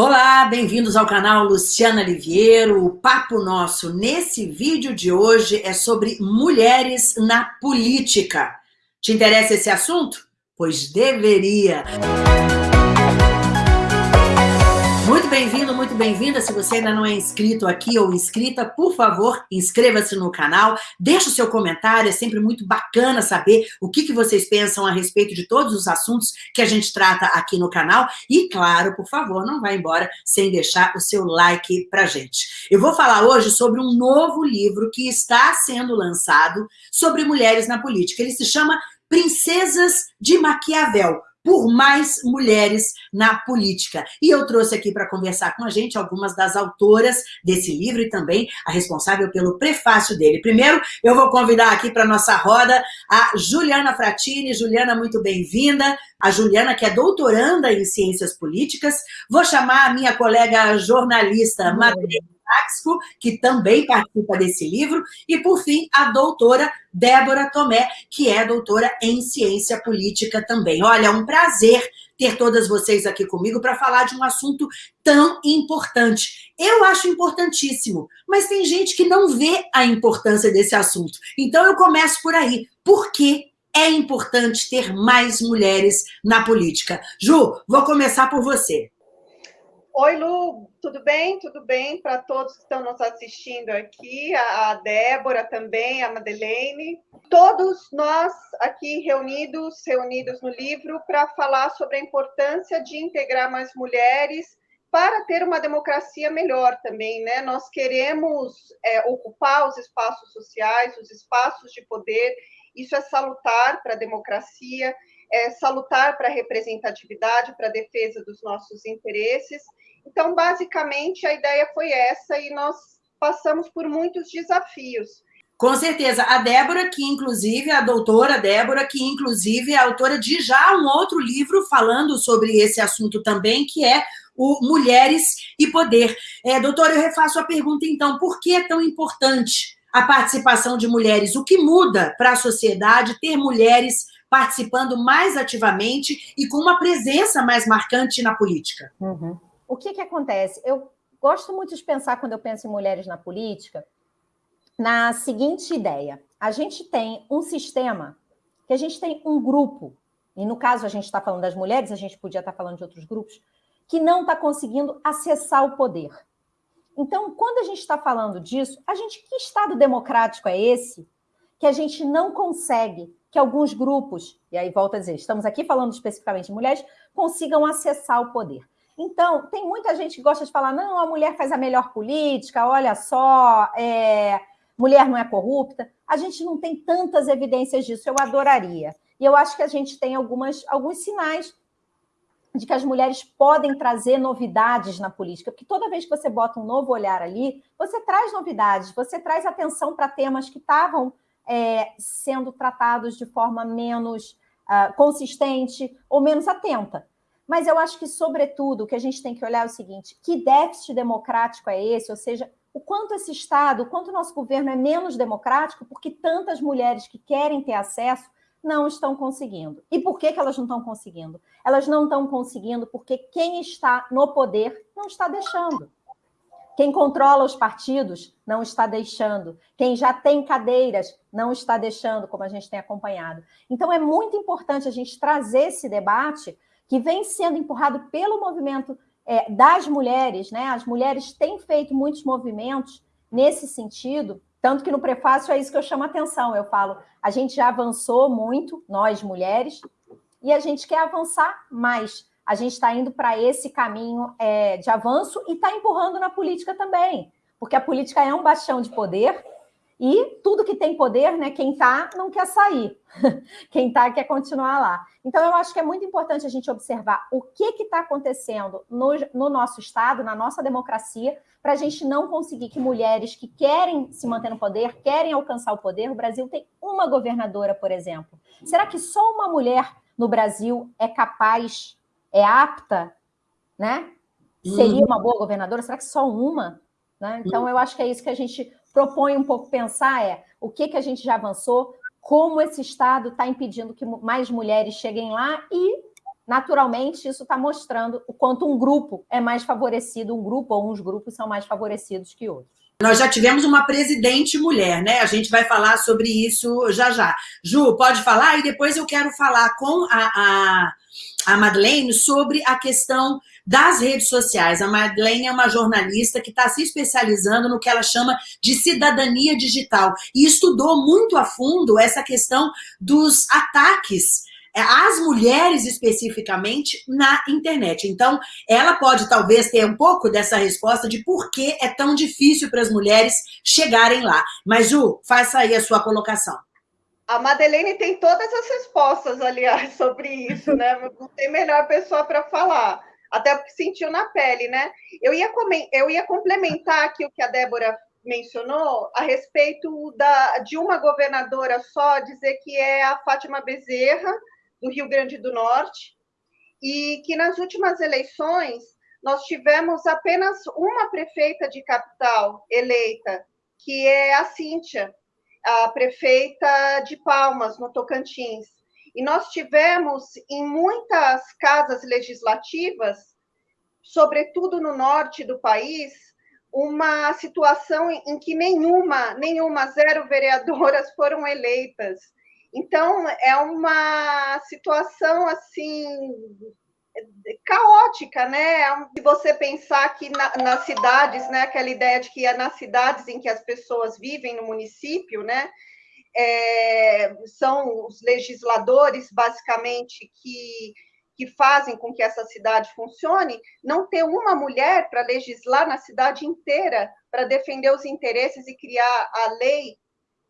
Olá, bem-vindos ao canal Luciana Liviero. O papo nosso nesse vídeo de hoje é sobre mulheres na política. Te interessa esse assunto? Pois deveria. Muito bem-vindo, muito bem-vinda. Se você ainda não é inscrito aqui ou inscrita, por favor, inscreva-se no canal, deixe o seu comentário, é sempre muito bacana saber o que, que vocês pensam a respeito de todos os assuntos que a gente trata aqui no canal. E, claro, por favor, não vá embora sem deixar o seu like pra gente. Eu vou falar hoje sobre um novo livro que está sendo lançado sobre mulheres na política. Ele se chama Princesas de Maquiavel, por mais mulheres na política. E eu trouxe aqui para conversar com a gente algumas das autoras desse livro e também a responsável pelo prefácio dele. Primeiro, eu vou convidar aqui para nossa roda a Juliana Fratini. Juliana, muito bem-vinda. A Juliana, que é doutoranda em Ciências Políticas. Vou chamar a minha colega jornalista, Madeleine Táxico, que também participa desse livro, e, por fim, a doutora Débora Tomé, que é doutora em Ciência Política também. Olha, é um prazer ter todas vocês aqui comigo para falar de um assunto tão importante. Eu acho importantíssimo, mas tem gente que não vê a importância desse assunto. Então, eu começo por aí. Por que é importante ter mais mulheres na política? Ju, vou começar por você. Oi, Lu, tudo bem? Tudo bem para todos que estão nos assistindo aqui, a Débora também, a Madeleine. Todos nós aqui reunidos, reunidos no livro, para falar sobre a importância de integrar mais mulheres para ter uma democracia melhor também, né? Nós queremos é, ocupar os espaços sociais, os espaços de poder, isso é salutar para a democracia, é salutar para a representatividade, para a defesa dos nossos interesses, então, basicamente, a ideia foi essa e nós passamos por muitos desafios. Com certeza. A Débora, que inclusive, a doutora Débora, que inclusive é autora de já um outro livro falando sobre esse assunto também, que é o Mulheres e Poder. É, doutora, eu refaço a pergunta então, por que é tão importante a participação de mulheres? O que muda para a sociedade ter mulheres participando mais ativamente e com uma presença mais marcante na política? Uhum o que, que acontece? Eu gosto muito de pensar, quando eu penso em mulheres na política, na seguinte ideia. A gente tem um sistema, que a gente tem um grupo, e no caso a gente está falando das mulheres, a gente podia estar tá falando de outros grupos, que não está conseguindo acessar o poder. Então, quando a gente está falando disso, a gente que Estado democrático é esse que a gente não consegue que alguns grupos, e aí volta a dizer, estamos aqui falando especificamente de mulheres, consigam acessar o poder. Então, tem muita gente que gosta de falar, não, a mulher faz a melhor política, olha só, é, mulher não é corrupta. A gente não tem tantas evidências disso, eu adoraria. E eu acho que a gente tem algumas, alguns sinais de que as mulheres podem trazer novidades na política, porque toda vez que você bota um novo olhar ali, você traz novidades, você traz atenção para temas que estavam é, sendo tratados de forma menos uh, consistente ou menos atenta. Mas eu acho que, sobretudo, o que a gente tem que olhar é o seguinte: que déficit democrático é esse? Ou seja, o quanto esse Estado, o quanto o nosso governo é menos democrático, porque tantas mulheres que querem ter acesso não estão conseguindo. E por que, que elas não estão conseguindo? Elas não estão conseguindo porque quem está no poder não está deixando. Quem controla os partidos não está deixando. Quem já tem cadeiras não está deixando, como a gente tem acompanhado. Então, é muito importante a gente trazer esse debate que vem sendo empurrado pelo movimento é, das mulheres, né? As mulheres têm feito muitos movimentos nesse sentido, tanto que no prefácio é isso que eu chamo a atenção. Eu falo, a gente já avançou muito, nós mulheres, e a gente quer avançar mais. A gente está indo para esse caminho é, de avanço e está empurrando na política também, porque a política é um bastião de poder e tudo que tem poder, né, quem está não quer sair, quem está quer continuar lá. Então, eu acho que é muito importante a gente observar o que está acontecendo no, no nosso Estado, na nossa democracia, para a gente não conseguir que mulheres que querem se manter no poder, querem alcançar o poder, o Brasil tem uma governadora, por exemplo. Será que só uma mulher no Brasil é capaz, é apta, né? Seria uhum. uma boa governadora? Será que só uma? Né? Então, eu acho que é isso que a gente propõe um pouco pensar é o que, que a gente já avançou, como esse Estado está impedindo que mais mulheres cheguem lá e naturalmente isso está mostrando o quanto um grupo é mais favorecido, um grupo ou uns grupos são mais favorecidos que outros. Nós já tivemos uma presidente mulher, né? A gente vai falar sobre isso já já. Ju, pode falar? E depois eu quero falar com a, a, a Madeleine sobre a questão das redes sociais. A Madeleine é uma jornalista que está se especializando no que ela chama de cidadania digital e estudou muito a fundo essa questão dos ataques às mulheres especificamente na internet. Então, ela pode talvez ter um pouco dessa resposta de por que é tão difícil para as mulheres chegarem lá. Mas, Ju, faça aí a sua colocação. A Madeleine tem todas as respostas, aliás, sobre isso, né? Não tem melhor pessoa para falar até porque sentiu na pele, né? Eu ia, eu ia complementar aqui o que a Débora mencionou a respeito da, de uma governadora só, dizer que é a Fátima Bezerra, do Rio Grande do Norte, e que nas últimas eleições nós tivemos apenas uma prefeita de capital eleita, que é a Cíntia, a prefeita de Palmas, no Tocantins. E nós tivemos em muitas casas legislativas, sobretudo no norte do país, uma situação em que nenhuma, nenhuma zero vereadoras foram eleitas. Então é uma situação assim caótica, né? Se você pensar que na, nas cidades, né, aquela ideia de que é nas cidades em que as pessoas vivem no município, né, é, são os legisladores, basicamente, que, que fazem com que essa cidade funcione, não ter uma mulher para legislar na cidade inteira, para defender os interesses e criar a lei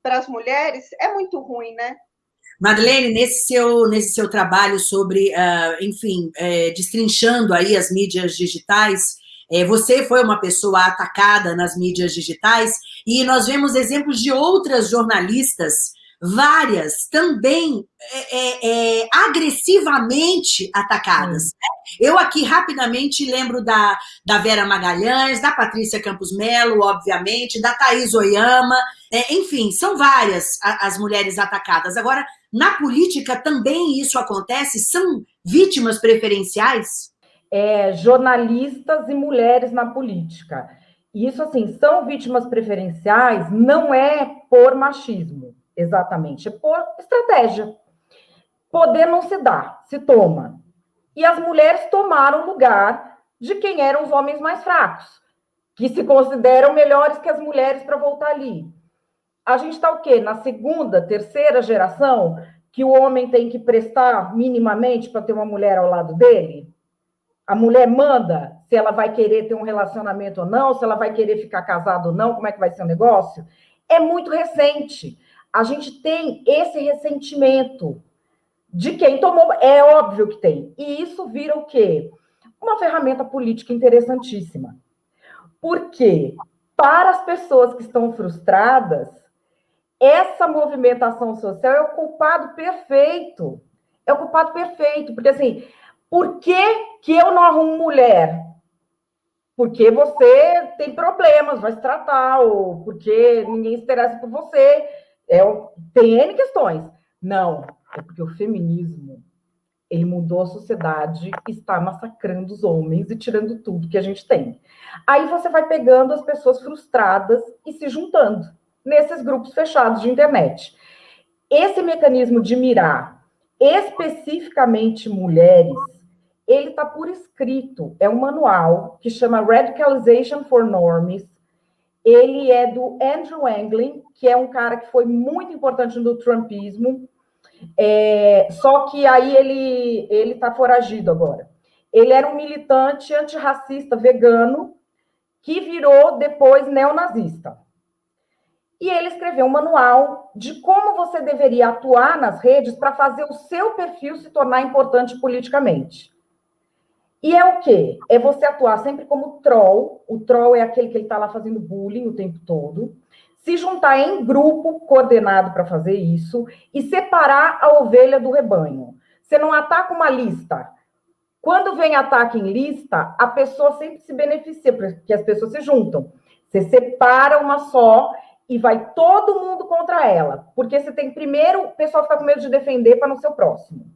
para as mulheres, é muito ruim, né? Madeleine, nesse seu, nesse seu trabalho sobre, uh, enfim, é, destrinchando aí as mídias digitais, é, você foi uma pessoa atacada nas mídias digitais e nós vemos exemplos de outras jornalistas, várias, também é, é, é agressivamente atacadas. Hum. Eu aqui rapidamente lembro da, da Vera Magalhães, da Patrícia Campos Melo, obviamente, da Thaís Oyama, é, enfim, são várias as mulheres atacadas. Agora, na política também isso acontece? São vítimas preferenciais? é, jornalistas e mulheres na política. Isso, assim, são vítimas preferenciais, não é por machismo, exatamente, é por estratégia. Poder não se dá, se toma. E as mulheres tomaram lugar de quem eram os homens mais fracos, que se consideram melhores que as mulheres para voltar ali. A gente está o quê? Na segunda, terceira geração, que o homem tem que prestar minimamente para ter uma mulher ao lado dele? A mulher manda se ela vai querer ter um relacionamento ou não, se ela vai querer ficar casada ou não, como é que vai ser o negócio. É muito recente. A gente tem esse ressentimento de quem tomou. É óbvio que tem. E isso vira o quê? Uma ferramenta política interessantíssima. Porque, para as pessoas que estão frustradas, essa movimentação social é o culpado perfeito. É o culpado perfeito. Porque, assim, por que, que eu não arrumo mulher? Porque você tem problemas, vai se tratar, ou porque ninguém se interessa por você. É, tem N questões. Não, é porque o feminismo ele mudou a sociedade, está massacrando os homens e tirando tudo que a gente tem. Aí você vai pegando as pessoas frustradas e se juntando nesses grupos fechados de internet. Esse mecanismo de mirar especificamente mulheres ele está por escrito. É um manual que chama Radicalization for Norms. Ele é do Andrew Anglin, que é um cara que foi muito importante no trumpismo. É, só que aí ele ele está foragido agora. Ele era um militante antirracista vegano que virou depois neonazista. E ele escreveu um manual de como você deveria atuar nas redes para fazer o seu perfil se tornar importante politicamente. E é o quê? É você atuar sempre como troll. O troll é aquele que ele está lá fazendo bullying o tempo todo. Se juntar em grupo coordenado para fazer isso e separar a ovelha do rebanho. Você não ataca uma lista. Quando vem ataque em lista, a pessoa sempre se beneficia, porque as pessoas se juntam. Você separa uma só e vai todo mundo contra ela. Porque você tem primeiro, o pessoal fica com medo de defender para não ser o próximo.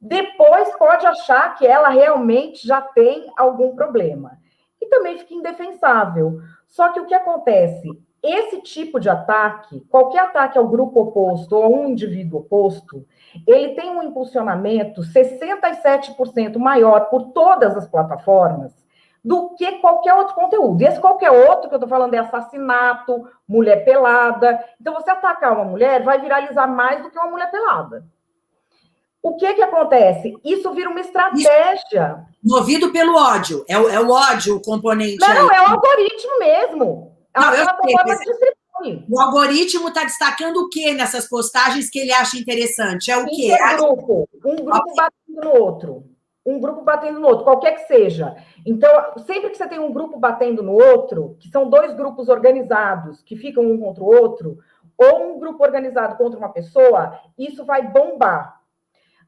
Depois pode achar que ela realmente já tem algum problema. E também fica indefensável. Só que o que acontece? Esse tipo de ataque, qualquer ataque ao grupo oposto ou a um indivíduo oposto, ele tem um impulsionamento 67% maior por todas as plataformas do que qualquer outro conteúdo. E esse qualquer outro que eu estou falando é assassinato, mulher pelada. Então, você atacar uma mulher vai viralizar mais do que uma mulher pelada. O que que acontece? Isso vira uma estratégia. Movido pelo ódio. É o, é o ódio o componente. Não, aí. é o algoritmo mesmo. É não, eu sei, O algoritmo está destacando o que nessas postagens que ele acha interessante? É o quê? Um grupo. Um grupo batendo no outro. Um grupo batendo no outro, qualquer que seja. Então, sempre que você tem um grupo batendo no outro, que são dois grupos organizados que ficam um contra o outro, ou um grupo organizado contra uma pessoa, isso vai bombar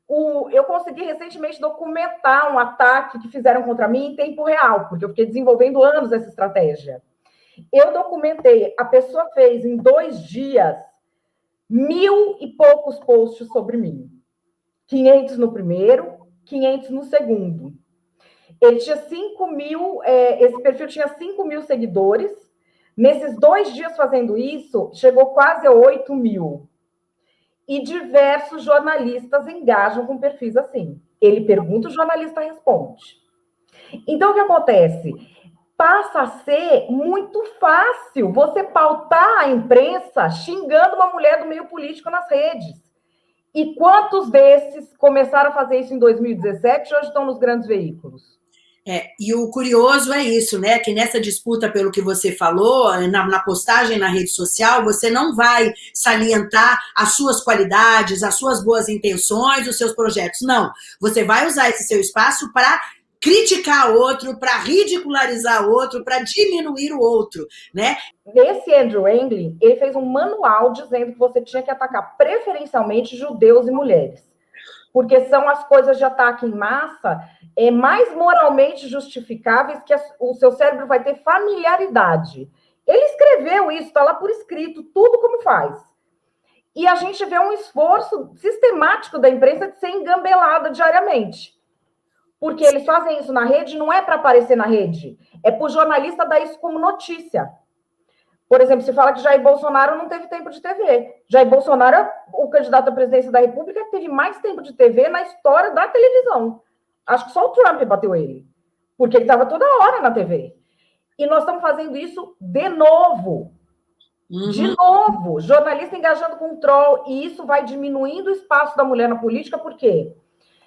o, eu consegui recentemente documentar um ataque que fizeram contra mim em tempo real, porque eu fiquei desenvolvendo anos essa estratégia. Eu documentei, a pessoa fez em dois dias mil e poucos posts sobre mim. 500 no primeiro, 500 no segundo. Ele tinha 5 mil, é, esse perfil tinha 5 mil seguidores. Nesses dois dias fazendo isso, chegou quase a 8 mil e diversos jornalistas engajam com perfis assim. Ele pergunta, o jornalista responde. Então, o que acontece? Passa a ser muito fácil você pautar a imprensa xingando uma mulher do meio político nas redes. E quantos desses começaram a fazer isso em 2017 e hoje estão nos grandes veículos? É, e o curioso é isso, né? Que nessa disputa, pelo que você falou, na, na, postagem na rede social, você não vai salientar as suas qualidades, as suas boas intenções, os seus projetos. Não. Você vai usar esse seu espaço para criticar outro, para ridicularizar outro, para diminuir o outro, né? Esse Andrew Anglin, ele fez um manual dizendo que você tinha que atacar preferencialmente judeus e mulheres porque são as coisas de ataque em massa é, mais moralmente justificáveis que o seu cérebro vai ter familiaridade. Ele escreveu isso, está lá por escrito, tudo como faz. E a gente vê um esforço sistemático da imprensa de ser engambelada diariamente. Porque eles fazem isso na rede, não é para aparecer na rede, é para o jornalista dar isso como notícia. Por exemplo, se fala que Jair Bolsonaro não teve tempo de TV. Jair Bolsonaro é o candidato à presidência da República que teve mais tempo de TV na história da televisão. Acho que só o Trump bateu ele, porque ele estava toda hora na TV. E nós estamos fazendo isso de novo. Uhum. De novo, jornalista engajando com o troll, e isso vai diminuindo o espaço da mulher na política, por quê?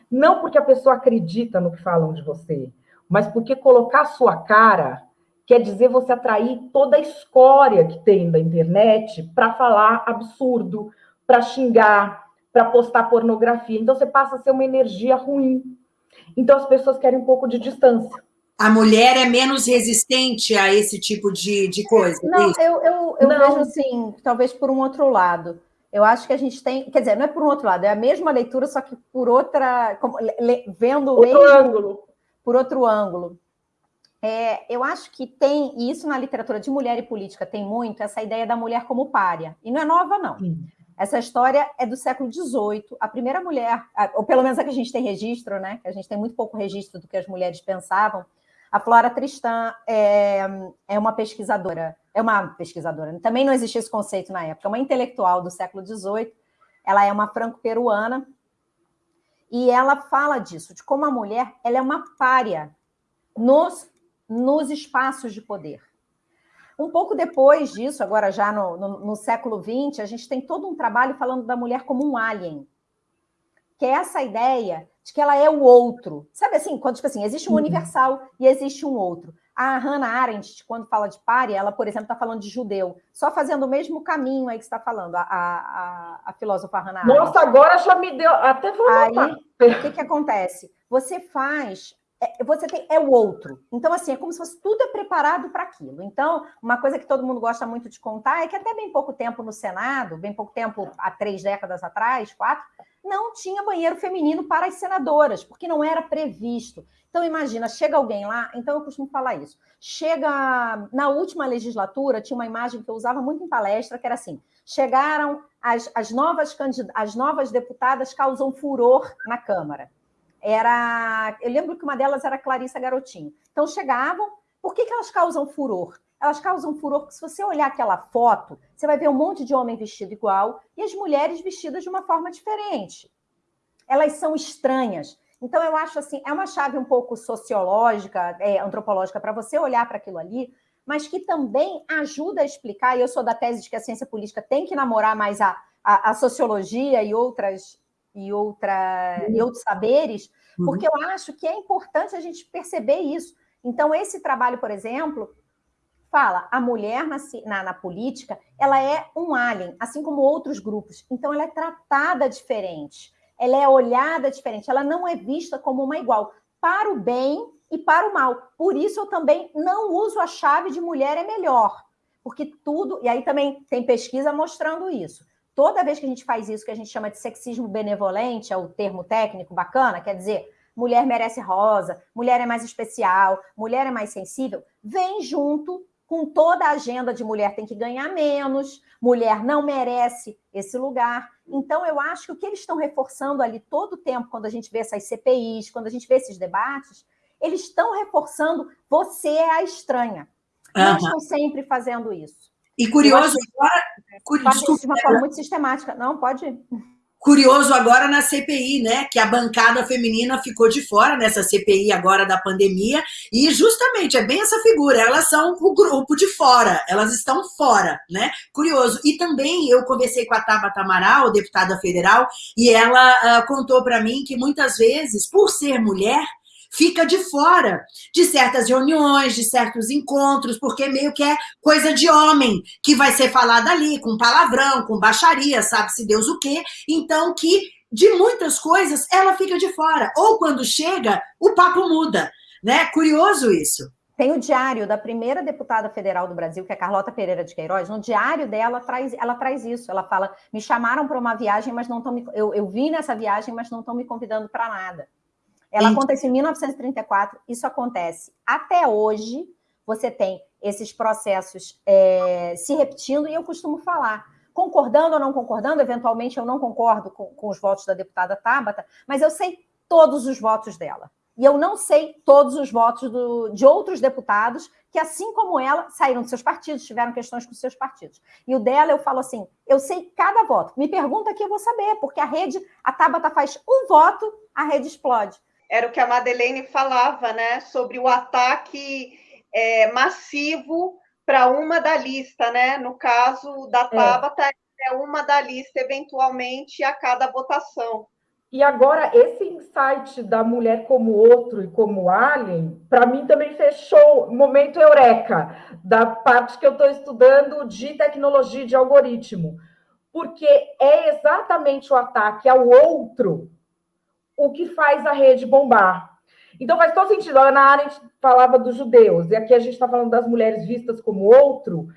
Não porque a pessoa acredita no que falam de você, mas porque colocar a sua cara quer dizer você atrair toda a escória que tem da internet para falar absurdo, para xingar, para postar pornografia. Então você passa a ser uma energia ruim. Então as pessoas querem um pouco de distância. A mulher é menos resistente a esse tipo de, de coisa. É não, eu, eu, eu Não. vejo assim, talvez por um outro lado. Eu acho que a gente tem, quer dizer, não é por um outro lado, é a mesma leitura, só que por outra, como, le, vendo outro mesmo, ângulo. por outro ângulo. É, eu acho que tem, e isso na literatura de mulher e política tem muito, essa ideia da mulher como párea. E não é nova, não. Sim. Essa história é do século XVIII. A primeira mulher, ou pelo menos a que a gente tem registro, né? A gente tem muito pouco registro do que as mulheres pensavam. A Flora Tristan é, é uma pesquisadora, é uma pesquisadora, também não existia esse conceito na época, é uma intelectual do século XVIII. Ela é uma franco-peruana e ela fala disso, de como a mulher ela é uma párea nos nos espaços de poder. Um pouco depois disso, agora já no, no, no século XX, a gente tem todo um trabalho falando da mulher como um alien, que é essa ideia de que ela é o outro. Sabe assim, quando tipo assim, existe um uhum. universal e existe um outro. A Hannah Arendt, quando fala de párea, ela, por exemplo, está falando de judeu, só fazendo o mesmo caminho aí que está falando, a, a, a, filósofa Hannah Arendt. Nossa, agora já me deu, até vou Aí, o que, que acontece? Você faz é, você tem, é o outro. Então, assim, é como se fosse tudo é preparado para aquilo. Então, uma coisa que todo mundo gosta muito de contar é que até bem pouco tempo no Senado, bem pouco tempo, há três décadas atrás, quatro, não tinha banheiro feminino para as senadoras, porque não era previsto. Então, imagina, chega alguém lá, então eu costumo falar isso. Chega, na última legislatura, tinha uma imagem que eu usava muito em palestra, que era assim, chegaram as, as, novas, as novas deputadas causam furor na Câmara. Era. Eu lembro que uma delas era Clarissa Garotinho. Então chegavam. Por que, que elas causam furor? Elas causam furor porque, se você olhar aquela foto, você vai ver um monte de homem vestido igual e as mulheres vestidas de uma forma diferente. Elas são estranhas. Então, eu acho assim, é uma chave um pouco sociológica, é, antropológica, para você olhar para aquilo ali, mas que também ajuda a explicar, e eu sou da tese de que a ciência política tem que namorar mais a, a, a sociologia e outras e, outra, uhum. e outros saberes, uhum. porque eu acho que é importante a gente perceber isso. Então, esse trabalho, por exemplo, fala a mulher na, na, na, política, ela é um alien, assim como outros grupos. Então, ela é tratada diferente, ela é olhada diferente, ela não é vista como uma igual, para o bem e para o mal. Por isso, eu também não uso a chave de mulher é melhor, porque tudo, e aí também tem pesquisa mostrando isso toda vez que a gente faz isso, que a gente chama de sexismo benevolente, é o termo técnico bacana, quer dizer, mulher merece rosa, mulher é mais especial, mulher é mais sensível, vem junto com toda a agenda de mulher tem que ganhar menos, mulher não merece esse lugar. Então, eu acho que o que eles estão reforçando ali todo o tempo, quando a gente vê essas CPIs, quando a gente vê esses debates, eles estão reforçando você é a estranha. Uhum. Não estão sempre fazendo isso. E curioso agora. Desculpa, de uma forma muito sistemática. Não, pode. Curioso agora na CPI, né? Que a bancada feminina ficou de fora nessa CPI agora da pandemia, e justamente é bem essa figura, elas são o grupo de fora, elas estão fora, né? Curioso. E também eu conversei com a Tabata Amaral, deputada federal, e ela uh, contou para mim que muitas vezes, por ser mulher, fica de fora de certas reuniões, de certos encontros, porque meio que é coisa de homem que vai ser falada ali, com palavrão, com baixaria, sabe-se Deus o quê. Então, que de muitas coisas ela fica de fora. Ou quando chega, o papo muda. Né? Curioso isso. Tem o diário da primeira deputada federal do Brasil, que é Carlota Pereira de Queiroz. No diário dela traz, ela traz isso. Ela fala: me chamaram para uma viagem, mas não estão me. Eu, eu vim nessa viagem, mas não estão me convidando para nada. Ela acontece em 1934, isso acontece até hoje. Você tem esses processos é, se repetindo, e eu costumo falar, concordando ou não concordando, eventualmente eu não concordo com, com os votos da deputada Tabata, mas eu sei todos os votos dela. E eu não sei todos os votos do, de outros deputados que, assim como ela, saíram dos seus partidos, tiveram questões com seus partidos. E o dela, eu falo assim: eu sei cada voto. Me pergunta que eu vou saber, porque a rede, a Tabata faz um voto, a rede explode era o que a Madeleine falava, né, sobre o ataque é, massivo para uma da lista, né? No caso da é. Tabata, é. é uma da lista, eventualmente, a cada votação. E agora, esse insight da mulher como outro e como alien, para mim também fechou o momento eureka da parte que eu estou estudando de tecnologia de algoritmo. Porque é exatamente o ataque ao outro o que faz a rede bombar. Então faz todo sentido. A Ana Arendt falava dos judeus, e aqui a gente está falando das mulheres vistas como outro.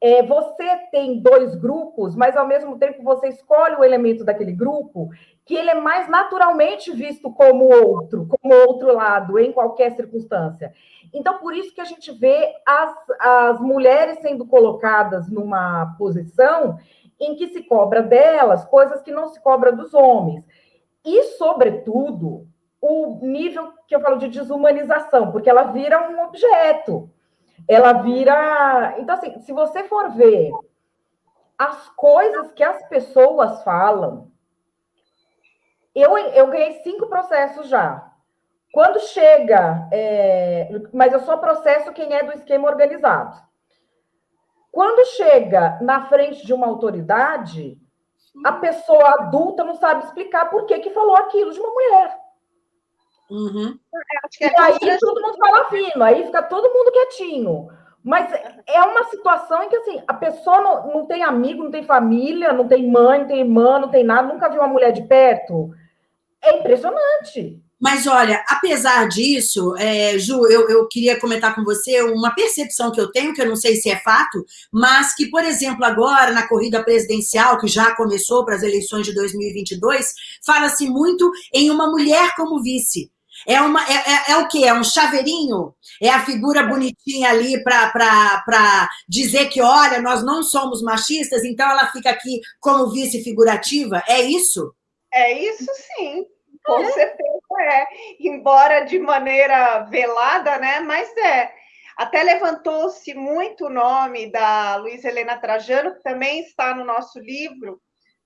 É, você tem dois grupos, mas ao mesmo tempo você escolhe o elemento daquele grupo que ele é mais naturalmente visto como outro, como outro lado, em qualquer circunstância. Então, por isso que a gente vê as, as mulheres sendo colocadas numa posição em que se cobra delas coisas que não se cobra dos homens. E, sobretudo, o nível que eu falo de desumanização, porque ela vira um objeto. Ela vira. Então, assim, se você for ver as coisas que as pessoas falam, eu, eu ganhei cinco processos já. Quando chega, é... mas eu só processo quem é do esquema organizado. Quando chega na frente de uma autoridade, a pessoa adulta não sabe explicar por que, que falou aquilo de uma mulher. Uhum. É, e aí todo mundo fala fino, aí fica todo mundo quietinho. Mas é uma situação em que assim, a pessoa não, não tem amigo, não tem família, não tem mãe, não tem irmã, não tem nada, nunca viu uma mulher de perto. É impressionante. Mas olha, apesar disso, é, Ju, eu, eu queria comentar com você uma percepção que eu tenho, que eu não sei se é fato, mas que, por exemplo, agora na corrida presidencial, que já começou para as eleições de 2022, fala-se muito em uma mulher como vice. É, uma, é, é, é, o quê? É um chaveirinho? É a figura bonitinha ali para dizer que, olha, nós não somos machistas, então ela fica aqui como vice figurativa? É isso? É isso sim. Com certeza é. Embora de maneira velada, né? Mas é. Até levantou-se muito o nome da Luiz Helena Trajano, que também está no nosso livro,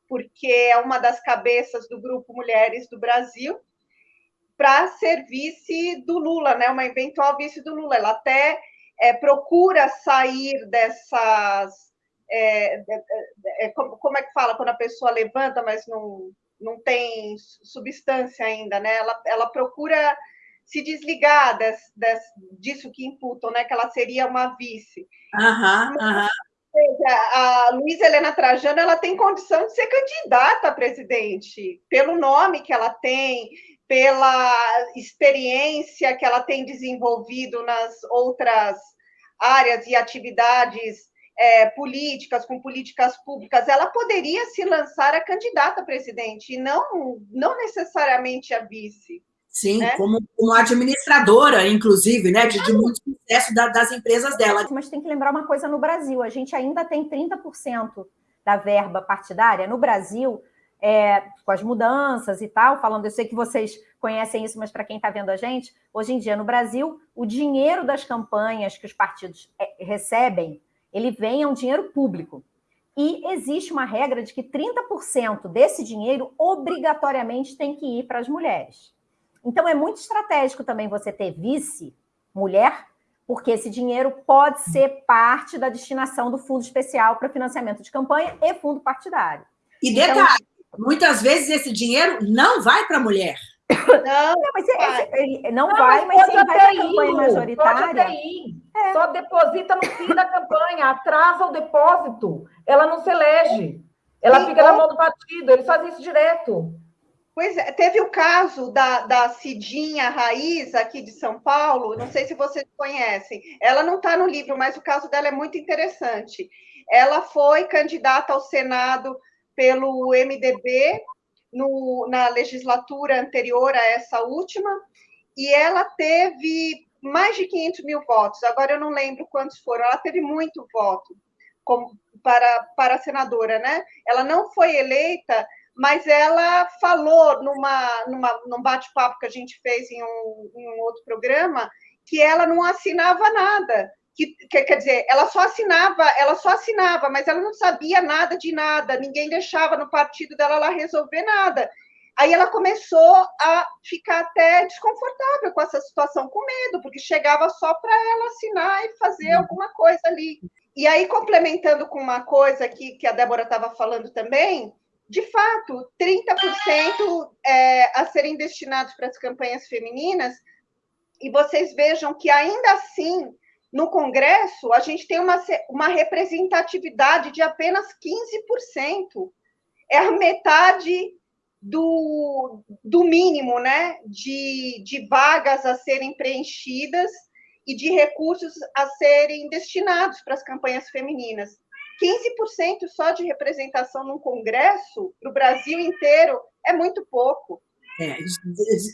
porque é uma das cabeças do grupo Mulheres do Brasil, para ser vice do Lula, né? Uma eventual vice do Lula. Ela até é, procura sair dessas. É, é, como é que fala quando a pessoa levanta, mas não, não tem substância ainda, né? Ela, ela procura se desligar des, des, disso que imputam, né? Que ela seria uma vice. Aham, aham. A Luísa Helena Trajano ela tem condição de ser candidata a presidente, pelo nome que ela tem, pela experiência que ela tem desenvolvido nas outras áreas e atividades é, políticas, com políticas públicas, ela poderia se lançar a candidata a presidente, e não, não necessariamente a vice. Sim, né? como, como administradora, inclusive, né, de, de muito sucesso da, das empresas dela. Mas tem que lembrar uma coisa no Brasil: a gente ainda tem 30% da verba partidária. No Brasil, é, com as mudanças e tal, falando, eu sei que vocês conhecem isso, mas para quem está vendo a gente, hoje em dia no Brasil, o dinheiro das campanhas que os partidos é, recebem, ele vem a um dinheiro público. E existe uma regra de que 30% desse dinheiro obrigatoriamente tem que ir para as mulheres. Então, é muito estratégico também você ter vice, mulher, porque esse dinheiro pode ser parte da destinação do fundo especial para financiamento de campanha e fundo partidário. E então, detalhe, então, muitas vezes esse dinheiro não vai para a mulher. Não, não, mas esse, não, não, vai, mas, mas vai para a campanha majoritária. É. Só deposita no fim da campanha, atrasa o depósito. Ela não se elege. Ela Sim, fica na mão do partido, eles fazem isso direto. Pois é, teve o caso da, da Cidinha Raiz, aqui de São Paulo, não sei se vocês conhecem. Ela não está no livro, mas o caso dela é muito interessante. Ela foi candidata ao Senado pelo MDB no, na legislatura anterior a essa última, e ela teve mais de 500 mil votos. Agora eu não lembro quantos foram. Ela teve muito voto como, para, para senadora, né? Ela não foi eleita mas ela falou numa, numa, num bate-papo que a gente fez em um, em um, outro programa que ela não assinava nada. Que, que, quer dizer, ela só assinava, ela só assinava, mas ela não sabia nada de nada, ninguém deixava no partido dela lá resolver nada. Aí ela começou a ficar até desconfortável com essa situação, com medo, porque chegava só para ela assinar e fazer uhum. alguma coisa ali. E aí, complementando com uma coisa aqui que a Débora estava falando também, de fato, 30% é, a serem destinados para as campanhas femininas, e vocês vejam que ainda assim, no Congresso, a gente tem uma, uma representatividade de apenas 15%. É a metade do, do mínimo né, de, de vagas a serem preenchidas e de recursos a serem destinados para as campanhas femininas. 15% só de representação num congresso para o Brasil inteiro é muito pouco. É,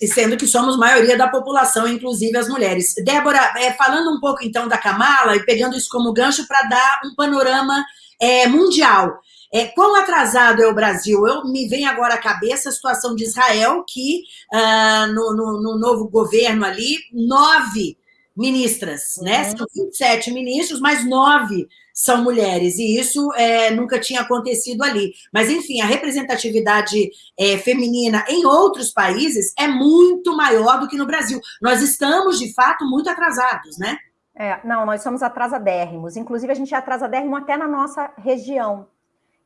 sendo que somos maioria da população, inclusive as mulheres. Débora, é, falando um pouco então da Kamala e pegando isso como gancho para dar um panorama é, mundial. É, quão atrasado é o Brasil? Eu me vem agora à cabeça a situação de Israel, que ah, no, no, no, novo governo ali, nove ministras, né? uhum. né? São 27 ministros, mas nove são mulheres, e isso é, nunca tinha acontecido ali. Mas, enfim, a representatividade é, feminina em outros países é muito maior do que no Brasil. Nós estamos, de fato, muito atrasados, né? É, não, nós somos atrasadérrimos. Inclusive, a gente é atrasadérrimo até na nossa região.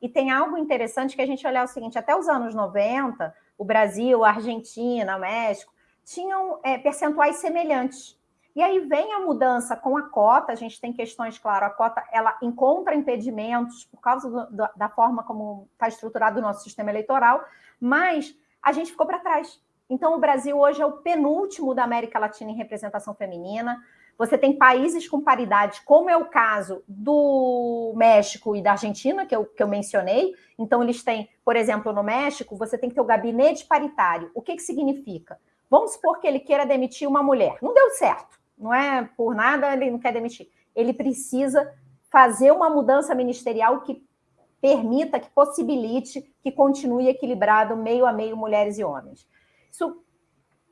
E tem algo interessante que a gente olhar o seguinte: até os anos 90, o Brasil, a Argentina, o México, tinham é, percentuais semelhantes. E aí vem a mudança com a cota, a gente tem questões, claro, a cota ela encontra impedimentos por causa do, do, da forma como está estruturado o nosso sistema eleitoral, mas a gente ficou para trás. Então, o Brasil hoje é o penúltimo da América Latina em representação feminina. Você tem países com paridade, como é o caso do México e da Argentina, que eu, que eu mencionei. Então, eles têm, por exemplo, no México, você tem que ter o gabinete paritário. O que, que significa? Vamos supor que ele queira demitir uma mulher. Não deu certo não é por nada ele não quer demitir. Ele precisa fazer uma mudança ministerial que permita, que possibilite que continue equilibrado meio a meio mulheres e homens. Isso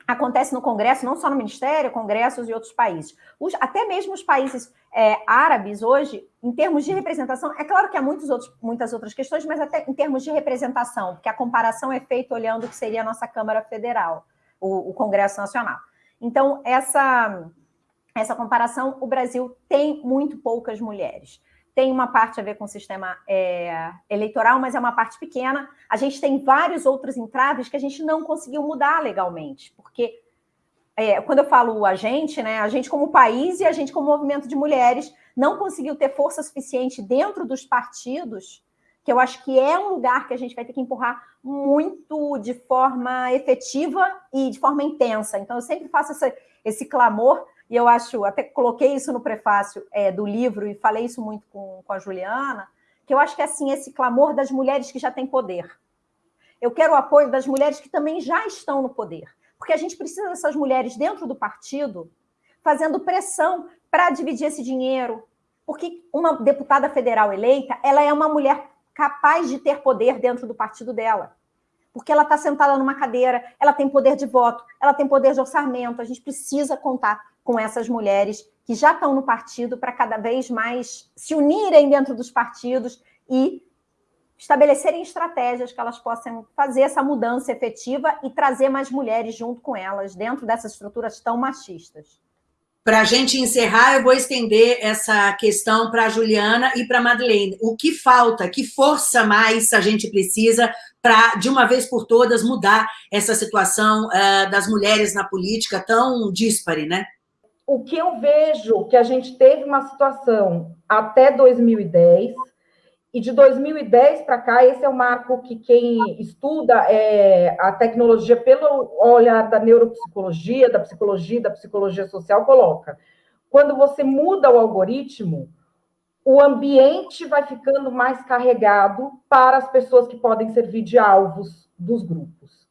acontece no Congresso, não só no Ministério, congressos e outros países. Os, até mesmo os países é, árabes hoje, em termos de representação, é claro que há muitos outros, muitas outras questões, mas até em termos de representação, porque a comparação é feita olhando o que seria a nossa Câmara Federal, o, o Congresso Nacional. Então, essa, essa comparação, o Brasil tem muito poucas mulheres tem uma parte a ver com o sistema é, eleitoral, mas é uma parte pequena. A gente tem vários outros entraves que a gente não conseguiu mudar legalmente, porque é, quando eu falo a gente, né, a gente como país e a gente como movimento de mulheres não conseguiu ter força suficiente dentro dos partidos, que eu acho que é um lugar que a gente vai ter que empurrar muito de forma efetiva e de forma intensa. Então, eu sempre faço essa, esse clamor e eu acho, até coloquei isso no prefácio é, do livro e falei isso muito com, com a Juliana, que eu acho que é assim, esse clamor das mulheres que já têm poder. Eu quero o apoio das mulheres que também já estão no poder, porque a gente precisa dessas mulheres dentro do partido fazendo pressão para dividir esse dinheiro, porque uma deputada federal eleita, ela é uma mulher capaz de ter poder dentro do partido dela porque ela está sentada numa cadeira, ela tem poder de voto, ela tem poder de orçamento. A gente precisa contar com essas mulheres que já estão no partido para cada vez mais se unirem dentro dos partidos e estabelecerem estratégias que elas possam fazer essa mudança efetiva e trazer mais mulheres junto com elas dentro dessas estruturas tão machistas. Para a gente encerrar, eu vou estender essa questão para a Juliana e para a Madeleine. O que falta, que força mais a gente precisa para, de uma vez por todas, mudar essa situação uh, das mulheres na política tão díspare, né? O que eu vejo que a gente teve uma situação até 2010, e de 2010 para cá, esse é o marco que quem estuda é, a tecnologia pelo olhar da neuropsicologia, da psicologia, da psicologia social, coloca. Quando você muda o algoritmo, o ambiente vai ficando mais carregado para as pessoas que podem servir de alvos dos grupos.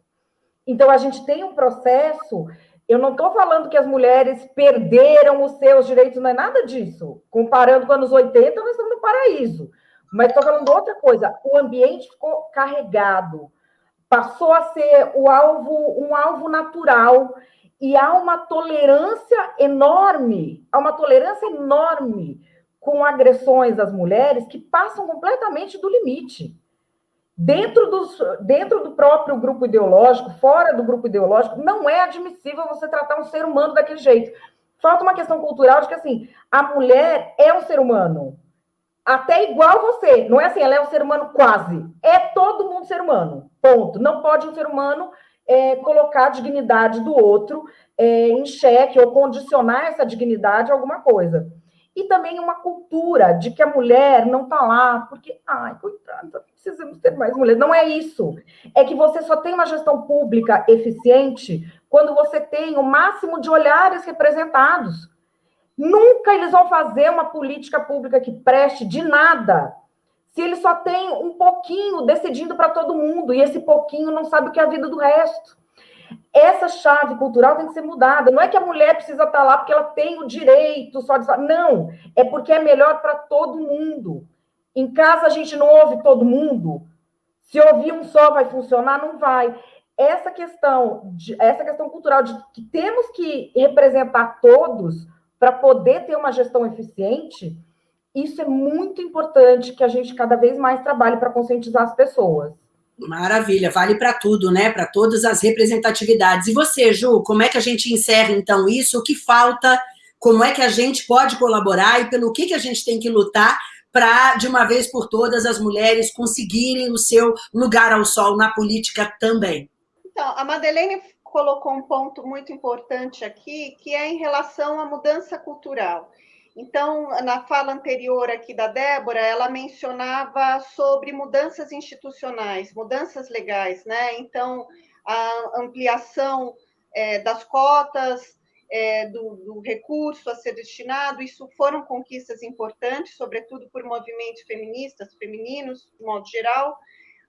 Então, a gente tem um processo eu não estou falando que as mulheres perderam os seus direitos, não é nada disso. Comparando com anos 80, nós estamos no paraíso. Mas estou falando outra coisa. O ambiente ficou carregado, passou a ser o alvo, um alvo natural, e há uma tolerância enorme, há uma tolerância enorme com agressões às mulheres que passam completamente do limite dentro, dos, dentro do próprio grupo ideológico, fora do grupo ideológico, não é admissível você tratar um ser humano daquele jeito. Falta uma questão cultural de que, assim, a mulher é um ser humano, até igual você. Não é assim, ela é um ser humano quase. É todo mundo ser humano, ponto. Não pode um ser humano é, colocar a dignidade do outro é, em xeque ou condicionar essa dignidade a alguma coisa e também uma cultura de que a mulher não está lá porque, ai, coitada, precisamos ter mais mulheres. Não é isso. É que você só tem uma gestão pública eficiente quando você tem o máximo de olhares representados. Nunca eles vão fazer uma política pública que preste de nada se ele só tem um pouquinho decidindo para todo mundo e esse pouquinho não sabe o que é a vida do resto essa chave cultural tem que ser mudada. Não é que a mulher precisa estar lá porque ela tem o direito só de. Não, é porque é melhor para todo mundo. Em casa a gente não ouve todo mundo. Se ouvir um só vai funcionar, não vai. Essa questão, de, essa questão cultural de que temos que representar todos para poder ter uma gestão eficiente, isso é muito importante que a gente cada vez mais trabalhe para conscientizar as pessoas. Maravilha, vale para tudo, né? Para todas as representatividades. E você, Ju, como é que a gente encerra então isso? O que falta? Como é que a gente pode colaborar e pelo que, que a gente tem que lutar para, de uma vez por todas, as mulheres conseguirem o seu lugar ao sol na política também? Então, a Madeleine colocou um ponto muito importante aqui, que é em relação à mudança cultural. Então, na fala anterior aqui da Débora, ela mencionava sobre mudanças institucionais, mudanças legais, né? Então, a ampliação é, das cotas, é, do, do, recurso a ser destinado, isso foram conquistas importantes, sobretudo por movimentos feministas, femininos, de modo geral,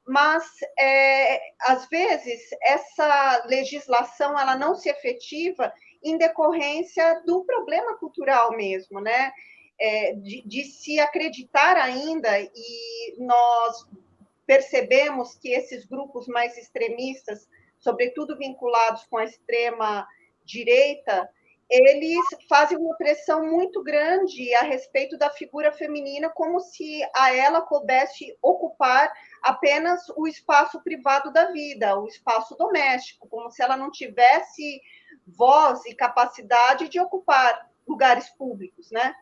mas é, às vezes essa legislação ela não se efetiva em decorrência do problema cultural mesmo, né? É, de, de se acreditar ainda, e nós percebemos que esses grupos mais extremistas sobretudo vinculados com a extrema direita, eles fazem uma pressão muito grande a respeito da figura feminina, como se a ela coubesse ocupar apenas o espaço privado da vida, o espaço doméstico, como se ela não tivesse voz e capacidade de ocupar lugares públicos, né?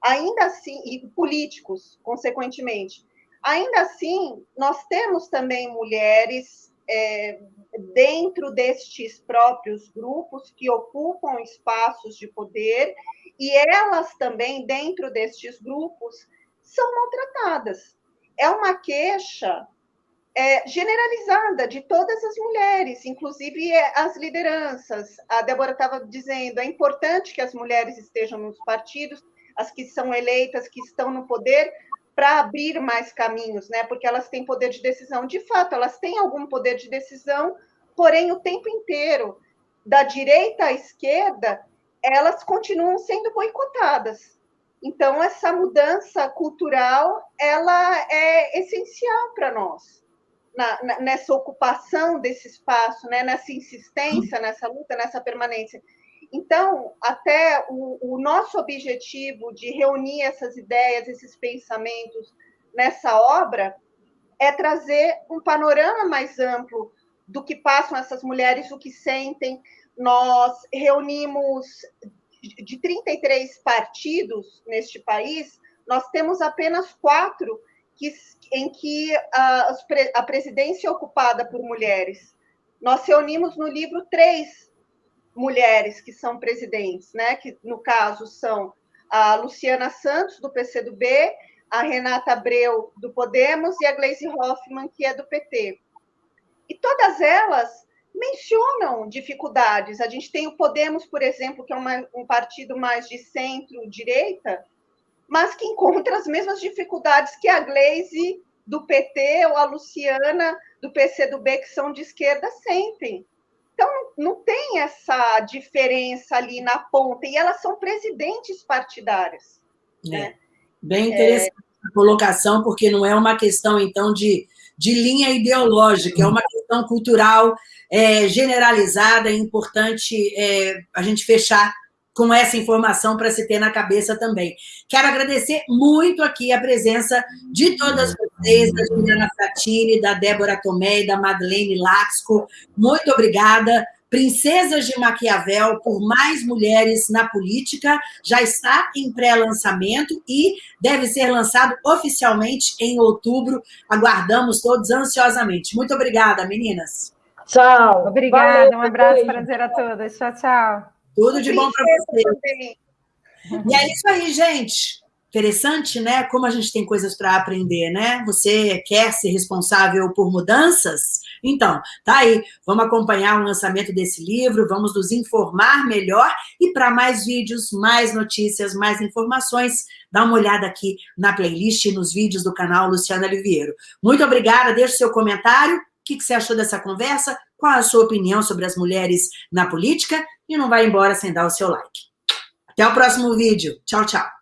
Ainda assim, e políticos, consequentemente. Ainda assim, nós temos também mulheres é, dentro destes próprios grupos que ocupam espaços de poder, e elas também, dentro destes grupos, são maltratadas. É uma queixa é, generalizada de todas as mulheres, inclusive as lideranças. A Débora estava dizendo, é importante que as mulheres estejam nos partidos, as que são eleitas, que estão no poder, para abrir mais caminhos, né? Porque elas têm poder de decisão. De fato, elas têm algum poder de decisão, porém, o tempo inteiro, da direita à esquerda, elas continuam sendo boicotadas. Então, essa mudança cultural, ela é essencial para nós, na, na, nessa ocupação desse espaço, né? nessa insistência, nessa luta, nessa permanência. Então, até o, o, nosso objetivo de reunir essas ideias, esses pensamentos nessa obra, é trazer um panorama mais amplo do que passam essas mulheres, o que sentem. Nós reunimos de 33 partidos neste país, nós temos apenas quatro que, em que a, a presidência é ocupada por mulheres. Nós reunimos no livro três mulheres que são presidentes, né? que no caso são a Luciana Santos, do PCdoB, a Renata Abreu, do Podemos, e a Gleisi Hoffmann, que é do PT. E todas elas mencionam dificuldades. A gente tem o Podemos, por exemplo, que é uma, um partido mais de centro-direita, mas que encontra as mesmas dificuldades que a Gleisi do PT ou a Luciana do PCdoB, que são de esquerda, sentem. Então, não tem essa diferença ali na ponta, e elas são presidentes partidárias. É. Né? Bem interessante é... a colocação, porque não é uma questão, então, de, de linha ideológica, é uma questão cultural é, generalizada, é importante é, a gente fechar com essa informação para se ter na cabeça também. Quero agradecer muito aqui a presença de todas vocês, da Juliana Fratini, da Débora Tomé e da Madeleine Laxco. Muito obrigada. Princesas de Maquiavel por mais mulheres na política já está em pré-lançamento e deve ser lançado oficialmente em outubro. Aguardamos todos ansiosamente. Muito obrigada, meninas. Tchau. Obrigada, Valeu, um abraço, prazer a todas. Tchau, tchau. Tudo de bom para você. E é isso aí, gente. Interessante, né? Como a gente tem coisas para aprender, né? Você quer ser responsável por mudanças? Então, tá aí. Vamos acompanhar o lançamento desse livro, vamos nos informar melhor e para mais vídeos, mais notícias, mais informações, dá uma olhada aqui na playlist e nos vídeos do canal Luciana Oliveira. Muito obrigada, deixe seu comentário. O que você achou dessa conversa? Qual a sua opinião sobre as mulheres na política? e não vai embora sem dar o seu like. Até o próximo vídeo. Tchau, tchau.